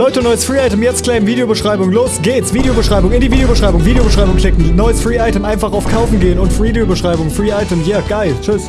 Leute, neues Free-Item jetzt claim, Videobeschreibung. Los geht's. Videobeschreibung, in die Videobeschreibung, Videobeschreibung klicken. Neues Free-Item, einfach auf Kaufen gehen und Videobeschreibung, Free-Item. Yeah, geil. Tschüss.